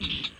Mm-hmm.